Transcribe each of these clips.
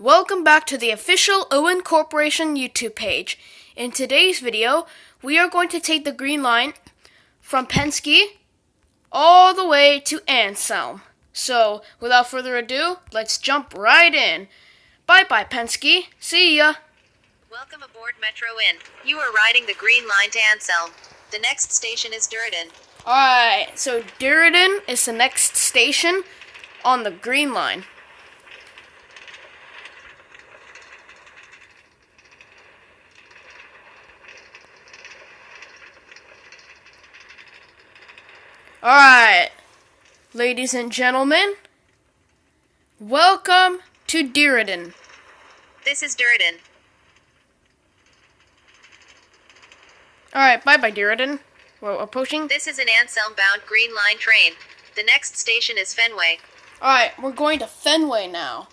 Welcome back to the official Owen Corporation YouTube page. In today's video, we are going to take the green line from Penske all the way to Anselm. So, without further ado, let's jump right in. Bye bye, Penske. See ya. Welcome aboard Metro Inn. You are riding the Green Line to Anselm. The next station is Durden. Alright, so Durden is the next station on the green line. Alright, ladies and gentlemen, welcome to Durridon. This is Durridon. Alright, bye bye, Durridon. We're approaching. This is an Anselm bound Green Line train. The next station is Fenway. Alright, we're going to Fenway now.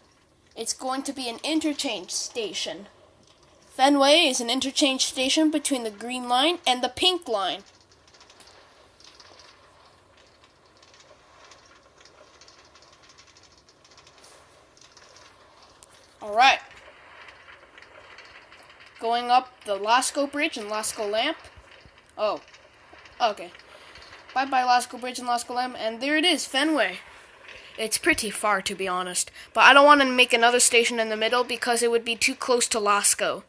It's going to be an interchange station. Fenway is an interchange station between the green line and the pink line. Alright. Going up the Lasco Bridge and Lasco Lamp. Oh. Okay. Bye bye Lasco Bridge and Lasco Lamp. And there it is, Fenway. It's pretty far, to be honest. But I don't want to make another station in the middle because it would be too close to Lasco.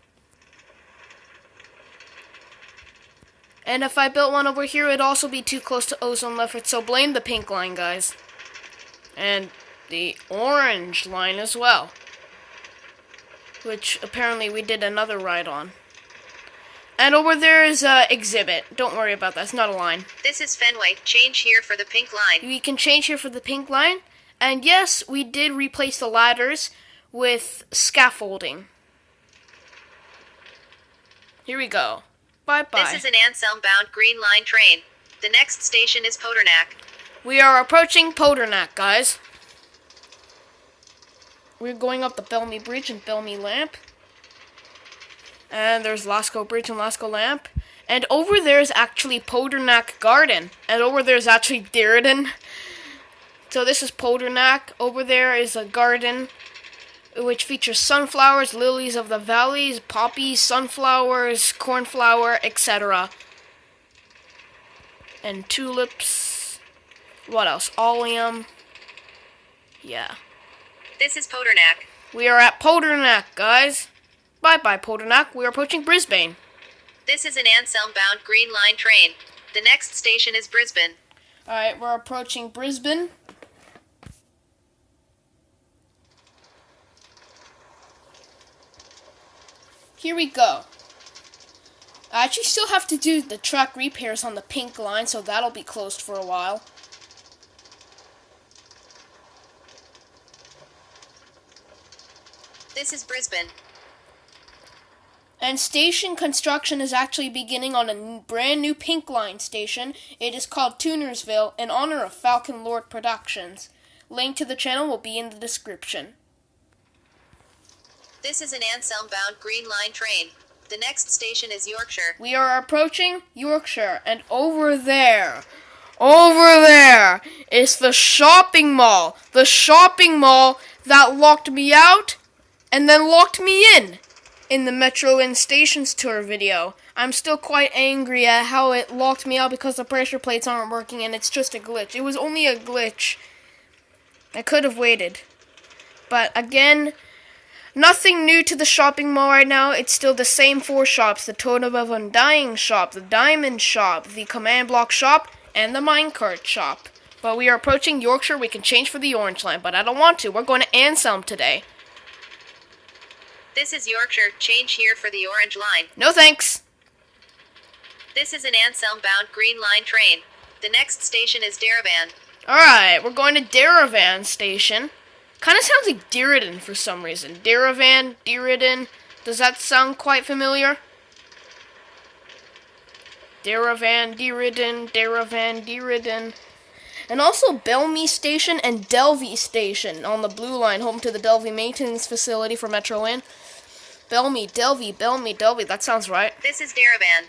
And if I built one over here, it'd also be too close to Ozone Lefferts, so blame the pink line, guys. And the orange line as well. Which apparently we did another ride on. And over there is a exhibit. Don't worry about that. It's not a line. This is Fenway. Change here for the pink line. We can change here for the pink line. And yes, we did replace the ladders with scaffolding. Here we go. Bye bye. This is an Anselm bound Green Line train. The next station is Podernack. We are approaching Podernack, guys. We're going up the Belmy Bridge and Belmy Lamp. And there's Lasco Bridge and Lasco Lamp. And over there is actually Podernack Garden. And over there is actually Durridon. So this is Podernack. Over there is a garden which features sunflowers, lilies of the valleys, poppies, sunflowers, cornflower, etc. And tulips. What else? Oleum. Yeah. This is Podernack. We are at Podernack, guys. Bye bye, Podernack. We are approaching Brisbane. This is an Anselm bound Green Line train. The next station is Brisbane. Alright, we're approaching Brisbane. Here we go. I actually still have to do the track repairs on the pink line, so that'll be closed for a while. This is Brisbane. And station construction is actually beginning on a brand new Pink Line station. It is called Tunersville in honor of Falcon Lord Productions. Link to the channel will be in the description. This is an Anselm bound Green Line train. The next station is Yorkshire. We are approaching Yorkshire, and over there, over there is the shopping mall. The shopping mall that locked me out and then locked me in in the Metro Inn Stations Tour video. I'm still quite angry at how it locked me out because the pressure plates aren't working and it's just a glitch. It was only a glitch. I could have waited. But again, nothing new to the shopping mall right now. It's still the same four shops the Totem of Undying shop, the Diamond shop, the Command Block shop, and the Minecart shop. But we are approaching Yorkshire. We can change for the orange line, but I don't want to. We're going to Anselm today. This is Yorkshire. Change here for the orange line. No thanks. This is an Anselm bound Green Line train. The next station is Daravan. Alright, we're going to Daravan Station. Kind of sounds like Durridon for some reason. Daravan, Durridon. Does that sound quite familiar? Daravan, Durridon, Daravan, Durridon. And also Belmy Station and Delvey Station on the Blue Line, home to the Delvey Maintenance Facility for Metro Inn. Belmy, Delvey, Belmy, Delvey. That sounds right. This is Daravan.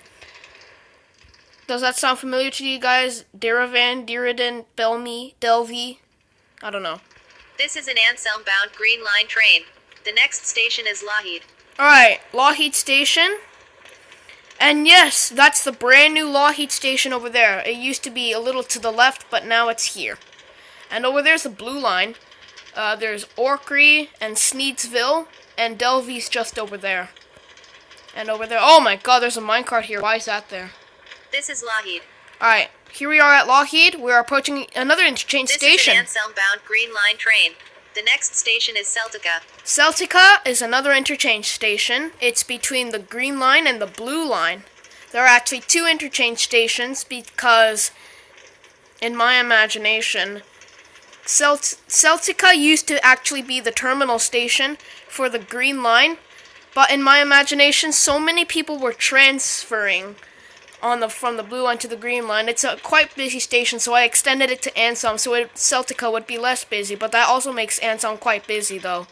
Does that sound familiar to you guys? Daravan, Durridon, Belmy, Delvey. I don't know. This is an Anselm bound Green Line train. The next station is Lougheed. Alright, Lougheed Station. And yes, that's the brand new Lougheed Station over there. It used to be a little to the left, but now it's here. And over there's the blue line. Uh, there's Orkney and Sneedsville, and Delvey's just over there. And over there, oh my god, there's a minecart here. Why is that there? This is Lougheed. Alright, here we are at Lougheed. We're approaching another interchange This station. is an Anselm bound Green Line train. The next station is Celtica. Celtica is another interchange station. It's between the green line and the blue line. There are actually two interchange stations because, in my imagination, Celt- Celtica used to actually be the terminal station for the green line, but in my imagination, so many people were transferring on the from the blue line to the green line. It's a quite busy station, so I extended it to Anselm so it, Celtica would be less busy. But that also makes Anselm quite busy, though.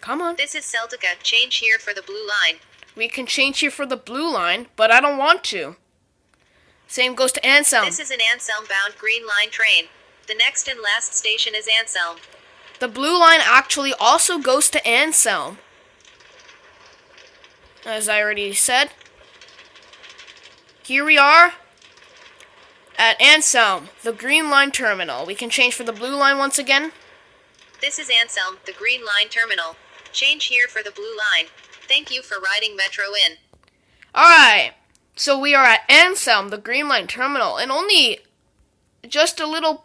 Come on, This is Celtica. Change here for the blue line. we can change here for the blue line, but I don't want to. Same goes to Anselm. This is an Anselm bound Green Line train. The next and last station is Anselm. The blue line actually also goes to Anselm. As I already said. Here we are at Anselm, the green line terminal. We can change for the blue line once again. This is Anselm, the Green Line terminal. Change here for the blue line. Thank you for riding Metro Inn. Alright, so we are at Anselm, the green line terminal, and only just a little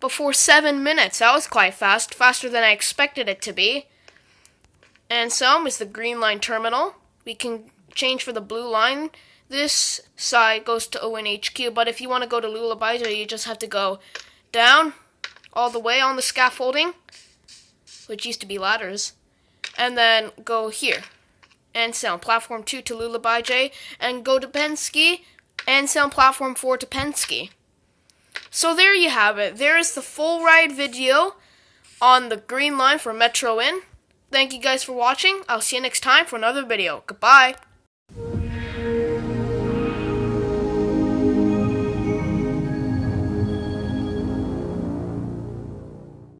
before seven minutes. That was quite fast, faster than I expected it to be. Anselm is the green line terminal. We can change for the blue line. This side goes to ONHQ, but if you want to go to Lulabaija, you just have to go down all the way on the scaffolding, which used to be ladders, and then go here. Anselm Platform 2 to Lulabaija, and go to Penske, Anselm Platform 4 to Penske. So there you have it. There is the full ride video on the green line for Metro Inn. Thank you guys for watching. I'll see you next time for another video. Goodbye.